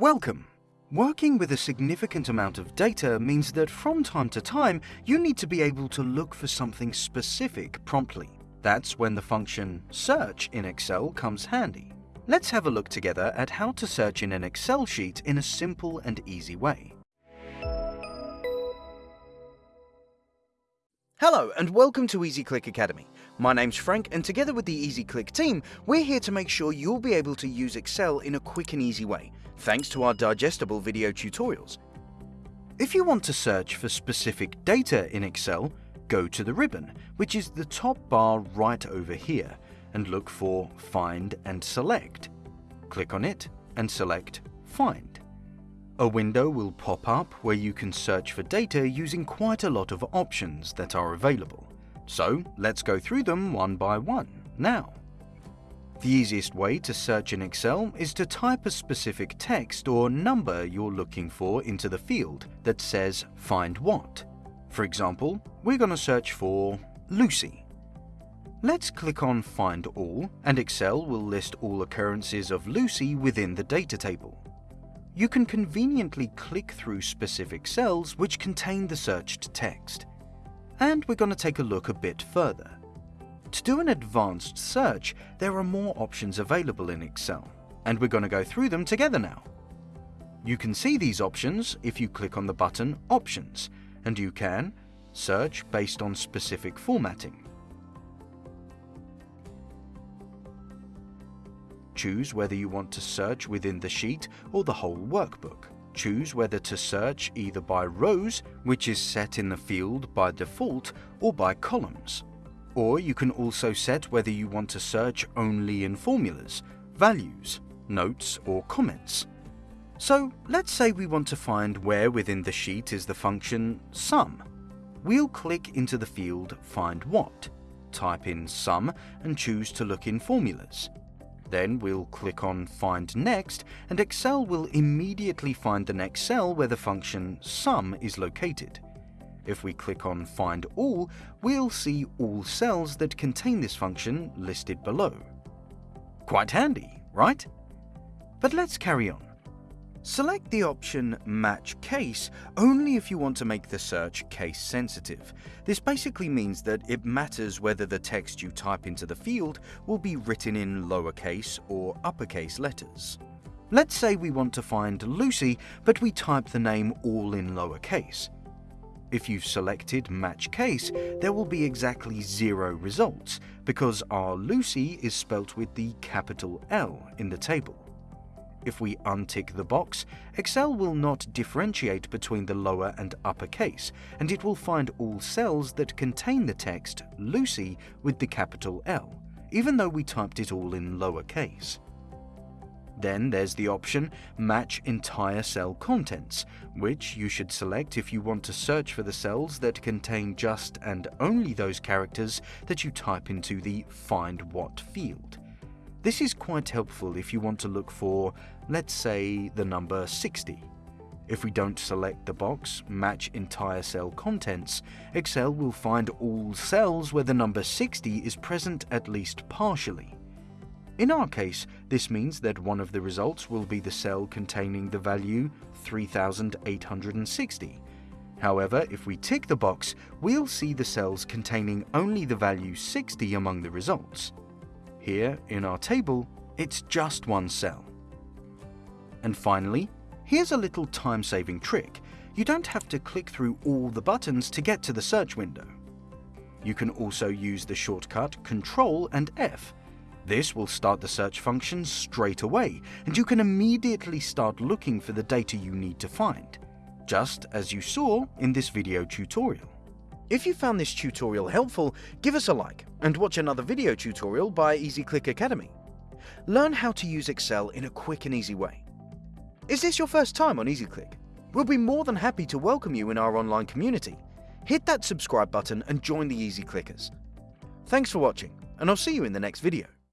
Welcome! Working with a significant amount of data means that from time to time you need to be able to look for something specific promptly. That's when the function search in Excel comes handy. Let's have a look together at how to search in an Excel sheet in a simple and easy way. Hello and welcome to EasyClick Academy. My name's Frank and together with the EasyClick team, we're here to make sure you'll be able to use Excel in a quick and easy way, thanks to our digestible video tutorials. If you want to search for specific data in Excel, go to the ribbon, which is the top bar right over here, and look for Find and Select. Click on it and select Find. A window will pop up where you can search for data using quite a lot of options that are available. So let's go through them one by one now. The easiest way to search in Excel is to type a specific text or number you're looking for into the field that says Find What. For example, we're going to search for Lucy. Let's click on Find All and Excel will list all occurrences of Lucy within the data table you can conveniently click through specific cells which contain the searched text. And we're going to take a look a bit further. To do an advanced search, there are more options available in Excel, and we're going to go through them together now. You can see these options if you click on the button Options, and you can search based on specific formatting, Choose whether you want to search within the sheet or the whole workbook. Choose whether to search either by rows, which is set in the field by default, or by columns. Or you can also set whether you want to search only in formulas, values, notes or comments. So let's say we want to find where within the sheet is the function sum. We'll click into the field Find What, type in sum and choose to look in formulas. Then we'll click on Find Next and Excel will immediately find the next cell where the function sum is located. If we click on Find All, we'll see all cells that contain this function listed below. Quite handy, right? But let's carry on. Select the option Match Case only if you want to make the search case sensitive. This basically means that it matters whether the text you type into the field will be written in lowercase or uppercase letters. Let's say we want to find Lucy, but we type the name all in lowercase. If you've selected Match Case, there will be exactly zero results, because our Lucy is spelt with the capital L in the table. If we untick the box, Excel will not differentiate between the lower and upper case, and it will find all cells that contain the text Lucy with the capital L, even though we typed it all in lower case. Then there's the option Match Entire Cell Contents, which you should select if you want to search for the cells that contain just and only those characters that you type into the Find What field. This is quite helpful if you want to look for, let's say, the number 60. If we don't select the box Match Entire Cell Contents, Excel will find all cells where the number 60 is present at least partially. In our case, this means that one of the results will be the cell containing the value 3860. However, if we tick the box, we'll see the cells containing only the value 60 among the results. Here, in our table, it's just one cell. And finally, here's a little time-saving trick. You don't have to click through all the buttons to get to the search window. You can also use the shortcut Ctrl and F. This will start the search function straight away, and you can immediately start looking for the data you need to find, just as you saw in this video tutorial. If you found this tutorial helpful, give us a like and watch another video tutorial by EasyClick Academy. Learn how to use Excel in a quick and easy way. Is this your first time on EasyClick? We'll be more than happy to welcome you in our online community. Hit that subscribe button and join the Easy Clickers. Thanks for watching, and I'll see you in the next video.